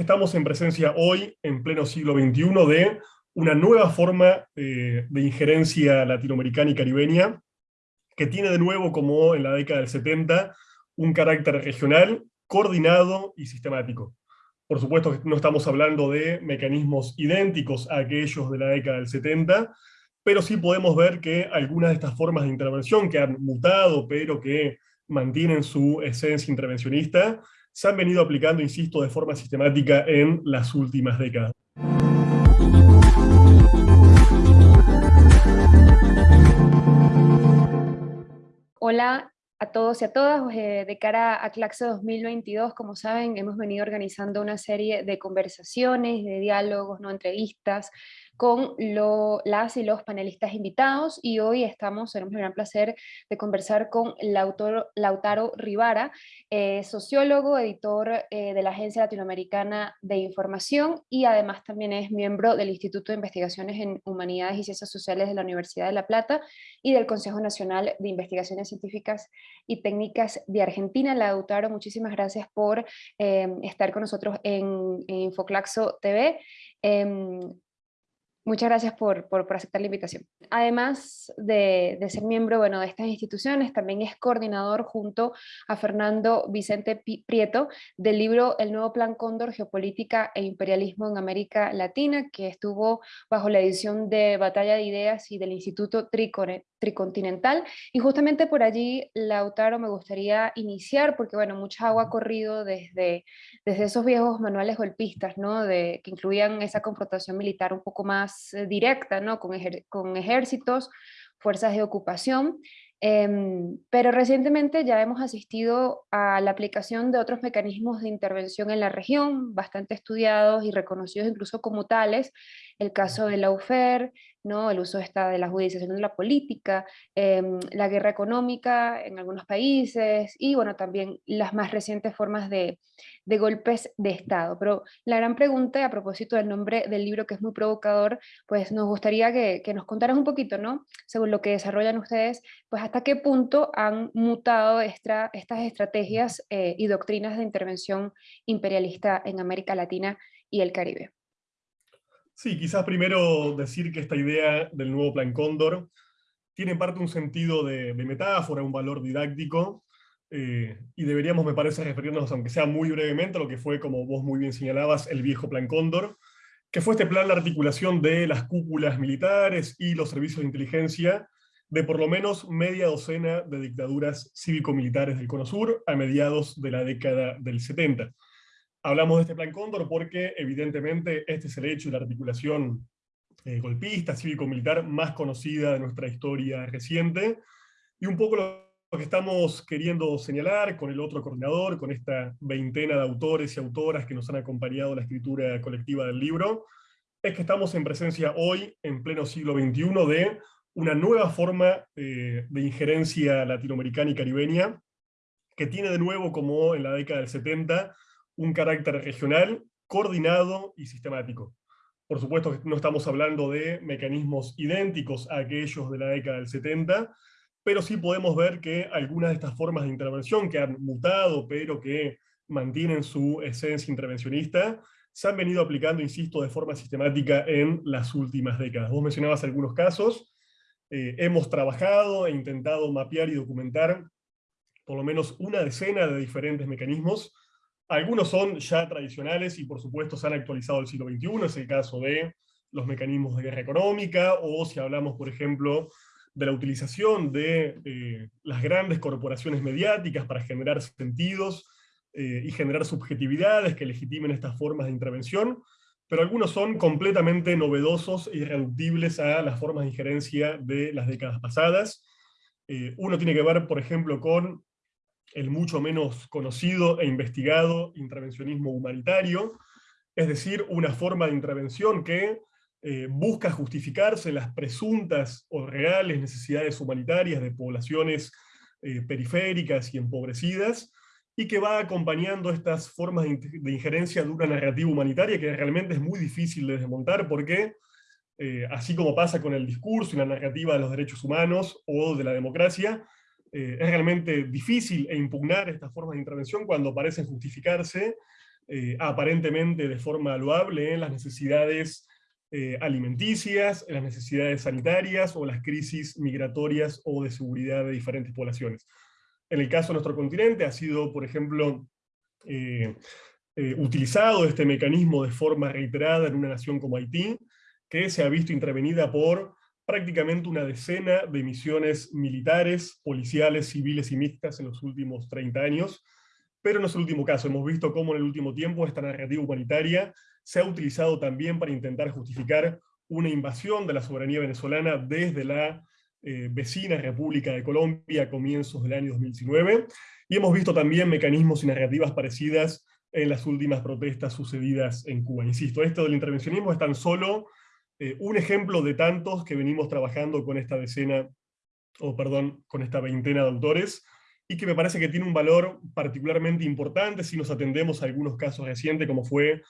estamos en presencia hoy, en pleno siglo XXI, de una nueva forma eh, de injerencia latinoamericana y caribeña, que tiene de nuevo, como en la década del 70, un carácter regional, coordinado y sistemático. Por supuesto que no estamos hablando de mecanismos idénticos a aquellos de la década del 70, pero sí podemos ver que algunas de estas formas de intervención que han mutado, pero que mantienen su esencia intervencionista, se han venido aplicando, insisto, de forma sistemática en las últimas décadas. Hola a todos y a todas. Eh, de cara a Claxo 2022, como saben, hemos venido organizando una serie de conversaciones, de diálogos, no entrevistas, con las y los panelistas invitados y hoy estamos, tenemos el gran placer de conversar con Lautaro Rivara, eh, sociólogo, editor eh, de la Agencia Latinoamericana de Información y además también es miembro del Instituto de Investigaciones en Humanidades y Ciencias Sociales de la Universidad de La Plata y del Consejo Nacional de Investigaciones Científicas y Técnicas de Argentina. Lautaro, muchísimas gracias por eh, estar con nosotros en, en Infoclaxo TV. Muchas gracias por, por, aceptar la invitación. Además de, de, ser miembro bueno, de estas instituciones, también es coordinador junto a Fernando Vicente Prieto del libro El nuevo Plan Cóndor, Geopolítica e Imperialismo en América Latina, que estuvo bajo la edición de Batalla de Ideas y del Instituto Tricore, Tricontinental. Y justamente por allí, Lautaro, me gustaría iniciar, porque bueno, mucha agua ha corrido desde, desde esos viejos manuales golpistas, ¿no? De, que incluían esa confrontación militar un poco más eh, directa, ¿no? con, con ejércitos, fuerzas de ocupación, em, pero recientemente ya hemos asistido a la aplicación de otros mecanismos de intervención en la región, bastante estudiados y reconocidos incluso como tales, el caso de la UFER, ¿no? el uso esta de la judicialización de la política, em, la guerra económica en algunos países y bueno, también las más recientes formas de, golpes de Estado. Pero la gran pregunta, a propósito del nombre del libro que es muy provocador, pues nos gustaría que, nos contaras un poquito, ¿no? según lo que desarrollan ustedes, pues hasta qué punto han mutado esta, estas estrategias eh, y doctrinas de intervención imperialista en América Latina y el Caribe. Sí, quizás primero decir que esta idea del nuevo Plan Cóndor tiene en parte un sentido de, metáfora, un valor didáctico, eh, y deberíamos, me parece, referirnos, aunque sea muy brevemente, a lo que fue, como vos muy bien señalabas, el viejo Plan Cóndor, que fue este plan de articulación de las cúpulas militares y los servicios de inteligencia de por lo menos media docena de dictaduras cívico-militares del Cono Sur a mediados de la década del 70. Hablamos de este plan Cóndor porque evidentemente este es el hecho la articulación eh, golpista, cívico-militar más conocida de nuestra historia reciente, y un poco lo que estamos queriendo señalar con el otro coordinador, con esta veintena de autores y autoras que nos han acompañado en la escritura colectiva del libro, es que estamos en presencia hoy, en pleno siglo XXI, de una nueva forma eh, de injerencia latinoamericana y caribeña, que tiene de nuevo, como en la década del 70, un carácter regional, coordinado y sistemático. Por supuesto que no estamos hablando de mecanismos idénticos a aquellos de la década del 70, pero sí podemos ver que algunas de estas formas de intervención que han mutado, pero que mantienen su esencia intervencionista, se han venido aplicando, insisto, de forma sistemática en las últimas décadas. Vos mencionabas algunos casos, eh, hemos trabajado e intentado mapear y documentar por lo menos una decena de diferentes mecanismos algunos son ya tradicionales y por supuesto se han actualizado el siglo XXI, es el caso de los mecanismos de guerra económica, o si hablamos, por ejemplo, de la utilización de eh, las grandes corporaciones mediáticas para generar sentidos eh, y generar subjetividades que legitimen estas formas de intervención, pero algunos son completamente novedosos e irreductibles a las formas de injerencia de las décadas pasadas. Eh, uno tiene que ver, por ejemplo, con el mucho menos conocido e investigado intervencionismo humanitario, es decir, una forma de intervención que eh, busca justificarse las presuntas o reales necesidades humanitarias de poblaciones eh, periféricas y empobrecidas, y que va acompañando estas formas de, injerencia de una narrativa humanitaria que realmente es muy difícil de desmontar porque, eh, así como pasa con el discurso y la narrativa de los derechos humanos o de la democracia, eh, es realmente difícil e impugnar estas formas de intervención cuando parecen justificarse aparentemente de forma loable en las necesidades alimenticias, en las necesidades sanitarias o las crisis migratorias o de seguridad de diferentes poblaciones. En el caso de nuestro continente ha sido, por ejemplo, utilizado este mecanismo de forma reiterada en una nación como Haití, que se ha visto intervenida por prácticamente una decena de misiones militares, policiales, civiles y mixtas en los últimos 30 años, pero no es el último caso. Hemos visto cómo en el último tiempo esta narrativa humanitaria se ha utilizado también para intentar justificar una invasión de la soberanía venezolana desde la eh, vecina República de Colombia a comienzos del año 2019, y hemos visto también mecanismos y narrativas parecidas en las últimas protestas sucedidas en Cuba. Insisto, esto del intervencionismo es tan solo eh, un ejemplo de tantos que venimos trabajando con esta decena, o perdón, con esta veintena de autores, y que me parece que tiene un valor particularmente importante si nos atendemos a algunos casos recientes, como fue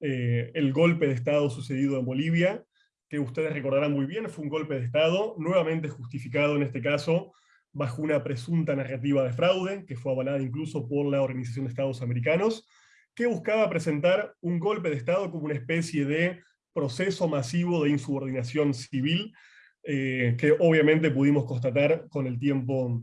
eh, el golpe de Estado sucedido en Bolivia, que ustedes recordarán muy bien, fue un golpe de Estado, nuevamente justificado en este caso, bajo una presunta narrativa de fraude, que fue avalada incluso por la Organización de Estados Americanos, que buscaba presentar un golpe de Estado como una especie de proceso masivo de insubordinación civil, eh, que obviamente pudimos constatar con el tiempo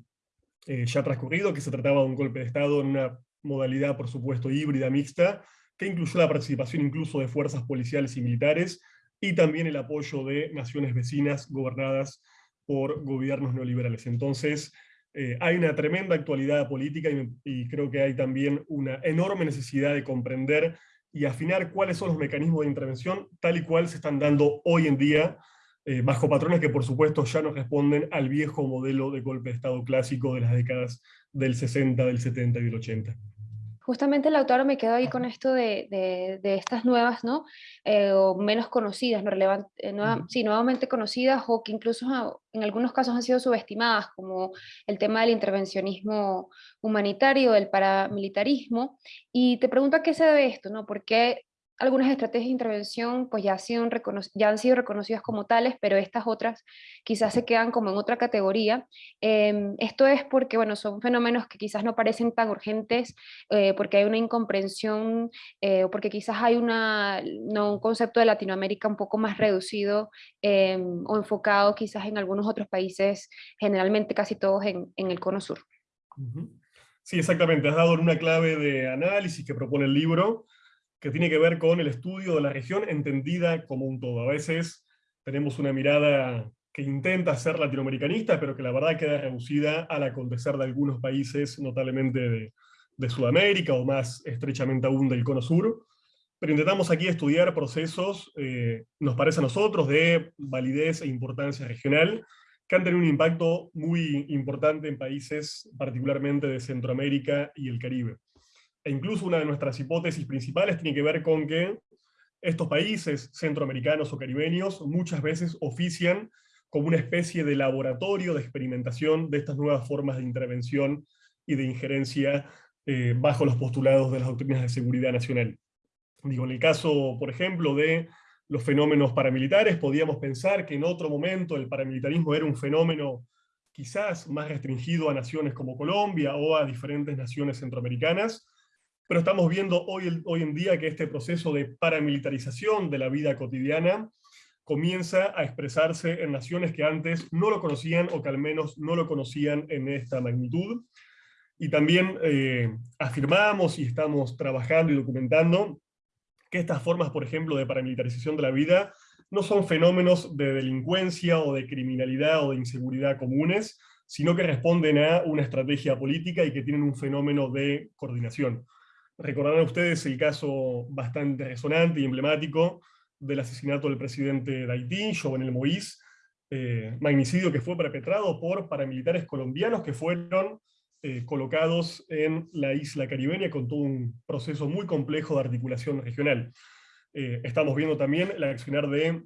eh, ya transcurrido, que se trataba de un golpe de Estado en una modalidad, por supuesto, híbrida, mixta, que incluyó la participación incluso de fuerzas policiales y militares, y también el apoyo de naciones vecinas gobernadas por gobiernos neoliberales. Entonces, eh, hay una tremenda actualidad política y creo que hay también una enorme necesidad de comprender y afinar cuáles son los mecanismos de intervención tal y cual se están dando hoy en día, eh, bajo patrones que por supuesto ya no responden al viejo modelo de golpe de Estado clásico de las décadas del 60, del 70 y del 80. Justamente el autor me quedo ahí con esto de, de, estas nuevas, ¿no? Eh, o menos conocidas, no relevante, eh, sí, nuevamente conocidas o que incluso en algunos casos han sido subestimadas, como el tema del intervencionismo humanitario, el paramilitarismo. Y te pregunto a qué se debe esto, ¿no? ¿Por qué algunas estrategias de intervención pues ya, han sido ya han sido reconocidas como tales, pero estas otras quizás se quedan como en otra categoría. Em, esto es porque bueno, son fenómenos que quizás no parecen tan urgentes, eh, porque hay una incomprensión, eh, o porque quizás hay una, no, un concepto de Latinoamérica un poco más reducido em, o enfocado quizás en algunos otros países, generalmente casi todos en, en el cono sur. Sí, exactamente. Has dado una clave de análisis que propone el libro, que tiene que ver con el estudio de la región entendida como un todo. A veces tenemos una mirada que intenta ser latinoamericanista, pero que la verdad queda reducida al acontecer de algunos países, notablemente de, Sudamérica, o más estrechamente aún del Cono Sur. Pero intentamos aquí estudiar procesos, eh, nos parece a nosotros, de validez e importancia regional, que han tenido un impacto muy importante en países particularmente de Centroamérica y el Caribe e incluso una de nuestras hipótesis principales tiene que ver con que estos países centroamericanos o caribeños muchas veces ofician como una especie de laboratorio de experimentación de estas nuevas formas de intervención y de injerencia eh, bajo los postulados de las doctrinas de seguridad nacional. Digo, en el caso, por ejemplo, de los fenómenos paramilitares, podíamos pensar que en otro momento el paramilitarismo era un fenómeno quizás más restringido a naciones como Colombia o a diferentes naciones centroamericanas, pero estamos viendo hoy, hoy en día que este proceso de paramilitarización de la vida cotidiana comienza a expresarse en naciones que antes no lo conocían o que al menos no lo conocían en esta magnitud. Y también eh, afirmamos y estamos trabajando y documentando que estas formas, por ejemplo, de paramilitarización de la vida no son fenómenos de delincuencia o de criminalidad o de inseguridad comunes, sino que responden a una estrategia política y que tienen un fenómeno de coordinación. Recordarán ustedes el caso bastante resonante y emblemático del asesinato del presidente de Haití, Jovenel Moïse, eh, magnicidio que fue perpetrado por paramilitares colombianos que fueron eh, colocados en la isla caribeña con todo un proceso muy complejo de articulación regional. Eh, estamos viendo también la accionar de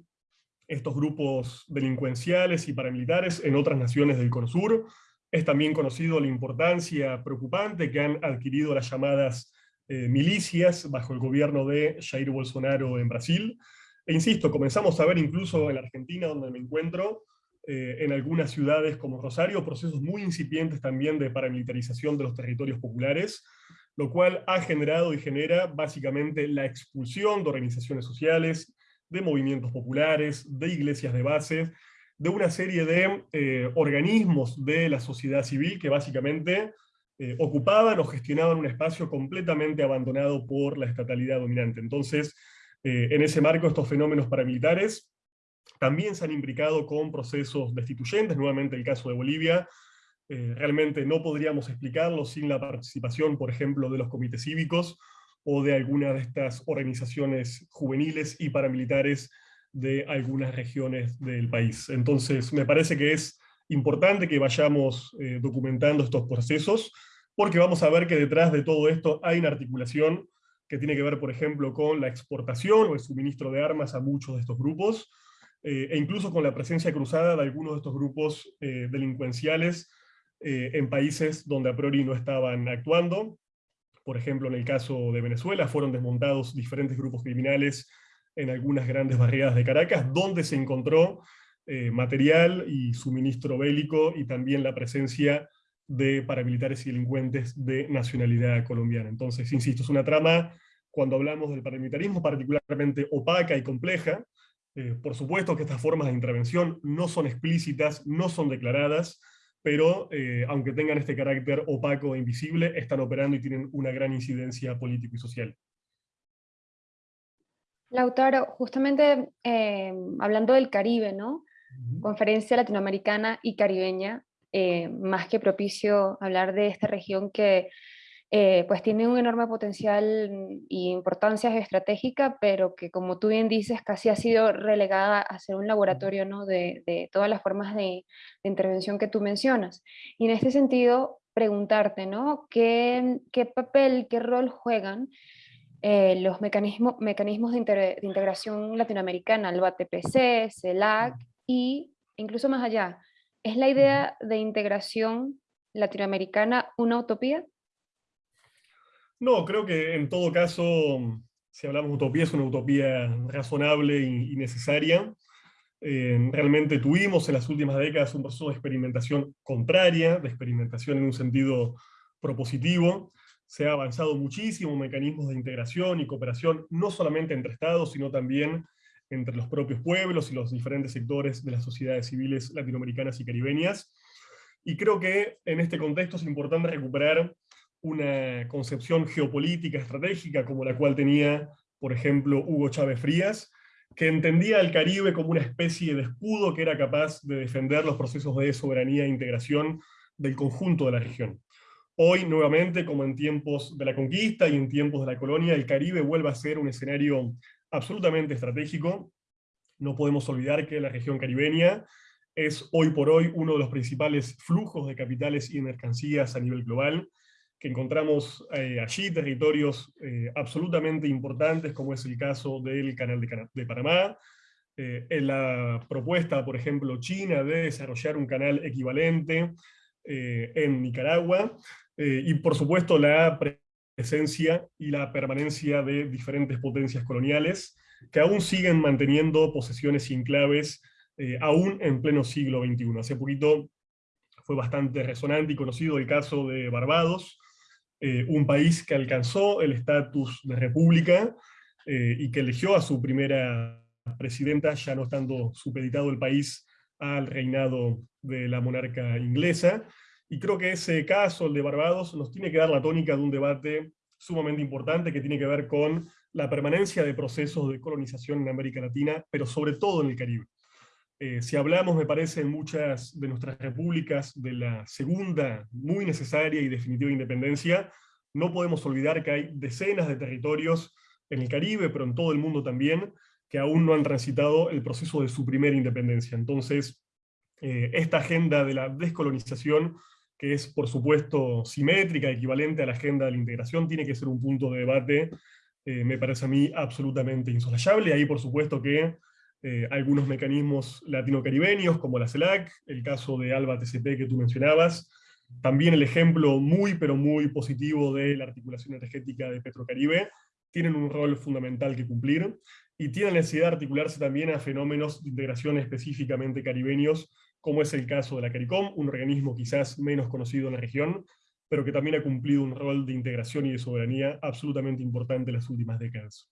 estos grupos delincuenciales y paramilitares en otras naciones del Cono Sur. Es también conocido la importancia preocupante que han adquirido las llamadas eh, milicias bajo el gobierno de Jair Bolsonaro en Brasil. E insisto, comenzamos a ver incluso en la Argentina, donde me encuentro, eh, en algunas ciudades como Rosario, procesos muy incipientes también de paramilitarización de los territorios populares, lo cual ha generado y genera básicamente la expulsión de organizaciones sociales, de movimientos populares, de iglesias de base, de una serie de eh, organismos de la sociedad civil que básicamente eh, ocupaban o gestionaban un espacio completamente abandonado por la estatalidad dominante. Entonces, eh, en ese marco, estos fenómenos paramilitares también se han implicado con procesos destituyentes, nuevamente el caso de Bolivia, realmente no podríamos explicarlo sin la participación, por ejemplo, de los comités cívicos, o de alguna de estas organizaciones juveniles y paramilitares de algunas regiones del país. Entonces, me parece que es importante que vayamos eh, documentando estos procesos, porque vamos a ver que detrás de todo esto hay una articulación que tiene que ver, por ejemplo, con la exportación o el suministro de armas a muchos de estos grupos, eh, e incluso con la presencia cruzada de algunos de estos grupos eh, delincuenciales en países donde a priori no estaban actuando, por ejemplo, en el caso de Venezuela, fueron desmontados diferentes grupos criminales en algunas grandes barriadas de Caracas, donde se encontró eh, material y suministro bélico, y también la presencia de paramilitares y delincuentes de nacionalidad colombiana. Entonces, insisto, es una trama, cuando hablamos del paramilitarismo, particularmente opaca y compleja. Eh, por supuesto que estas formas de intervención no son explícitas, no son declaradas, pero eh, aunque tengan este carácter opaco e invisible, están operando y tienen una gran incidencia político y social. Lautaro, justamente eh, hablando del Caribe, ¿no? Conferencia latinoamericana y caribeña, eh, más que propicio hablar de esta región que eh, pues tiene un enorme potencial y importancia estratégica, pero que como tú bien dices, casi ha sido relegada a ser un laboratorio ¿no? de, todas las formas de, intervención que tú mencionas. Y en este sentido, preguntarte, ¿no? ¿Qué, papel, qué rol juegan eh, los mecanismos, mecanismos de, integración latinoamericana, el BATPC, CELAC, y incluso más allá? ¿Es la idea de integración latinoamericana una utopía? No, creo que en todo caso, si hablamos de utopía, es una utopía razonable y, necesaria. Eh, realmente tuvimos en las últimas décadas un proceso de experimentación contraria, de experimentación en un sentido propositivo. Se ha avanzado muchísimo mecanismos de integración y cooperación, no solamente entre estados, sino también entre los propios pueblos y los diferentes sectores de las sociedades civiles latinoamericanas y caribeñas. Y creo que en este contexto es importante recuperar una concepción geopolítica estratégica como la cual tenía, por ejemplo, Hugo Chávez Frías, que entendía al Caribe como una especie de escudo que era capaz de defender los procesos de soberanía e integración del conjunto de la región. Hoy, nuevamente, como en tiempos de la conquista y en tiempos de la colonia, el Caribe vuelve a ser un escenario absolutamente estratégico. No podemos olvidar que la región caribeña es hoy por hoy uno de los principales flujos de capitales y mercancías a nivel global, que encontramos eh, allí territorios eh, absolutamente importantes, como es el caso del Canal de, Panamá, eh, en la propuesta, por ejemplo, china de desarrollar un canal equivalente en Nicaragua, y por supuesto la presencia y la permanencia de diferentes potencias coloniales, que aún siguen manteniendo posesiones y enclaves, aún en pleno siglo XXI. Hace poquito fue bastante resonante y conocido el caso de Barbados, eh, un país que alcanzó el estatus de república eh, y que eligió a su primera presidenta, ya no estando supeditado el país al reinado de la monarca inglesa. Y creo que ese caso, el de Barbados, nos tiene que dar la tónica de un debate sumamente importante que tiene que ver con la permanencia de procesos de colonización en América Latina, pero sobre todo en el Caribe. Eh, si hablamos, me parece, en muchas de nuestras repúblicas de la segunda, muy necesaria y definitiva independencia, no podemos olvidar que hay decenas de territorios en el Caribe, pero en todo el mundo también, que aún no han transitado el proceso de su primera independencia. Entonces, eh, esta agenda de la descolonización, que es por supuesto simétrica, equivalente a la agenda de la integración, tiene que ser un punto de debate, eh, me parece a mí absolutamente insoslayable. Ahí por supuesto que eh, algunos mecanismos latino-caribeños, como la CELAC, el caso de ALBA TCP que tú mencionabas, también el ejemplo muy pero muy positivo de la articulación energética de Petrocaribe, tienen un rol fundamental que cumplir, y tienen necesidad de articularse también a fenómenos de integración específicamente caribeños, como es el caso de la CARICOM, un organismo quizás menos conocido en la región, pero que también ha cumplido un rol de integración y de soberanía absolutamente importante en las últimas décadas.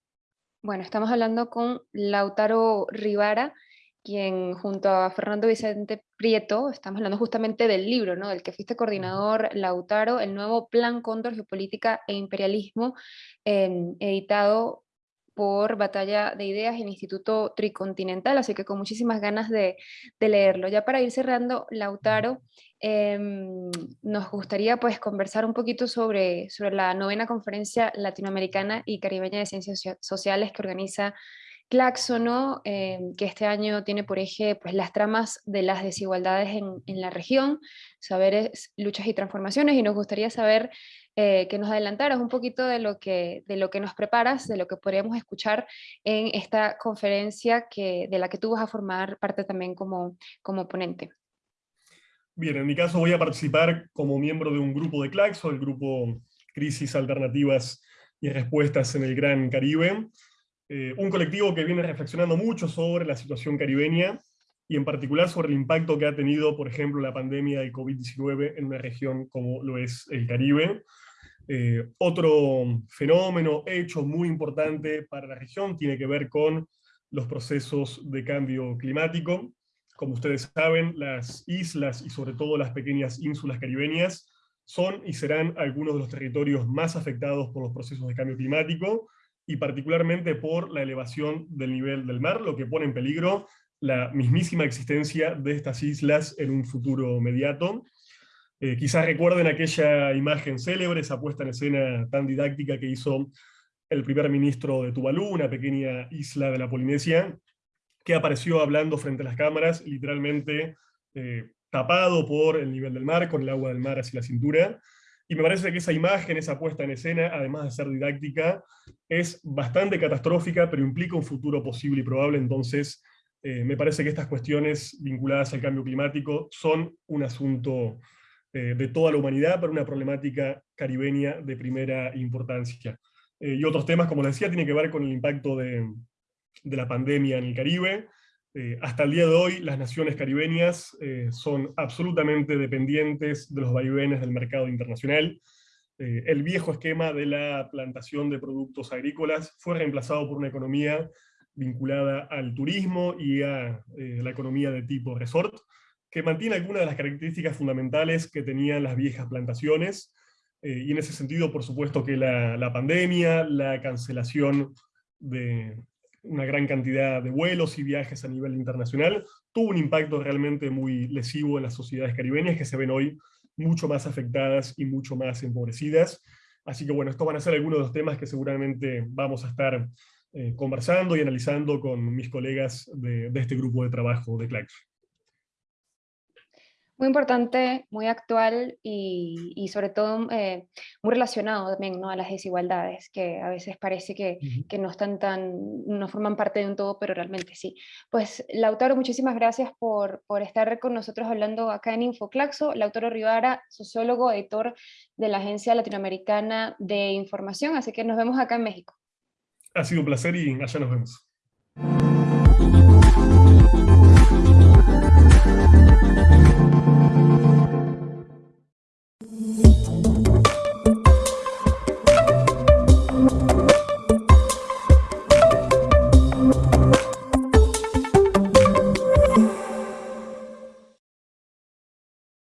Bueno, estamos hablando con Lautaro Rivara, quien junto a Fernando Vicente Prieto, estamos hablando justamente del libro, ¿no? del que fuiste coordinador, Lautaro, el nuevo Plan Cóndor, Geopolítica e Imperialismo, em, editado por Batalla de Ideas en Instituto Tricontinental, así que con muchísimas ganas de, leerlo. Ya para ir cerrando, Lautaro, em, nos gustaría pues conversar un poquito sobre, la novena conferencia latinoamericana y caribeña de ciencias sociales que organiza Claxo, em, que este año tiene por eje pues, las tramas de las desigualdades en, en, la región, saberes, luchas y transformaciones, y nos gustaría saber eh, que nos adelantaras un poquito de lo, que, de lo que nos preparas, de lo que podríamos escuchar en esta conferencia que, de la que tú vas a formar parte también como, como ponente. Bien, en mi caso voy a participar como miembro de un grupo de Claxo, el grupo Crisis Alternativas y Respuestas en el Gran Caribe, eh, un colectivo que viene reflexionando mucho sobre la situación caribeña, y en particular sobre el impacto que ha tenido, por ejemplo, la pandemia del COVID-19 en una región como lo es el Caribe. Eh, otro fenómeno, hecho muy importante para la región, tiene que ver con los procesos de cambio climático. Como ustedes saben, las islas y sobre todo las pequeñas ínsulas caribeñas son y serán algunos de los territorios más afectados por los procesos de cambio climático, y particularmente por la elevación del nivel del mar, lo que pone en peligro la mismísima existencia de estas islas en un futuro inmediato. Eh, quizás recuerden aquella imagen célebre, esa puesta en escena tan didáctica que hizo el primer ministro de Tuvalu, una pequeña isla de la Polinesia, que apareció hablando frente a las cámaras, literalmente eh, tapado por el nivel del mar, con el agua del mar hacia la cintura, y me parece que esa imagen, esa puesta en escena, además de ser didáctica, es bastante catastrófica, pero implica un futuro posible y probable, entonces eh, me parece que estas cuestiones vinculadas al cambio climático son un asunto eh, de toda la humanidad, pero una problemática caribeña de primera importancia. Eh, y otros temas, como les decía, tienen que ver con el impacto de, la pandemia en el Caribe, eh, hasta el día de hoy las naciones caribeñas son absolutamente dependientes de los vaivenes del mercado internacional. El viejo esquema de la plantación de productos agrícolas fue reemplazado por una economía vinculada al turismo y a la economía de tipo resort, que mantiene algunas de las características fundamentales que tenían las viejas plantaciones, y en ese sentido, por supuesto que la, pandemia, la cancelación de, una gran cantidad de vuelos y viajes a nivel internacional, tuvo un impacto realmente muy lesivo en las sociedades caribeñas que se ven hoy mucho más afectadas y mucho más empobrecidas. Así que bueno, estos van a ser algunos de los temas que seguramente vamos a estar eh, conversando y analizando con mis colegas de, de este grupo de trabajo de Claxo. Muy importante, muy actual y, sobre todo eh, muy relacionado también ¿no? a las desigualdades, que a veces parece que, que, no están tan, no forman parte de un todo, pero realmente sí. Pues Lautaro, muchísimas gracias por, por estar con nosotros hablando acá en Infoclaxo. Lautaro Rivara, sociólogo, editor de la Agencia Latinoamericana de Información, así que nos vemos acá en México. Ha sido un placer y allá nos vemos.